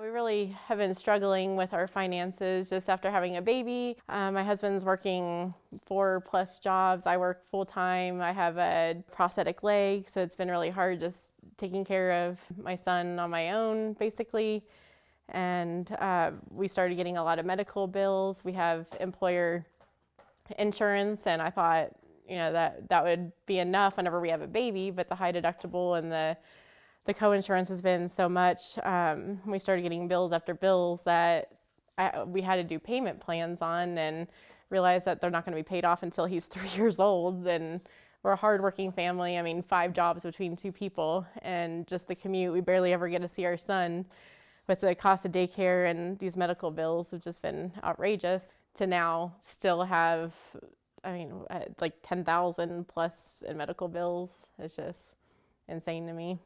We really have been struggling with our finances just after having a baby. Um, my husband's working four plus jobs. I work full time. I have a prosthetic leg, so it's been really hard just taking care of my son on my own, basically. And uh, we started getting a lot of medical bills. We have employer insurance, and I thought, you know, that that would be enough whenever we have a baby, but the high deductible and the the co-insurance has been so much. Um, we started getting bills after bills that I, we had to do payment plans on and realized that they're not going to be paid off until he's three years old. And we're a hardworking family. I mean, five jobs between two people and just the commute. We barely ever get to see our son with the cost of daycare and these medical bills have just been outrageous to now still have, I mean, uh, like 10,000 plus in medical bills. It's just insane to me.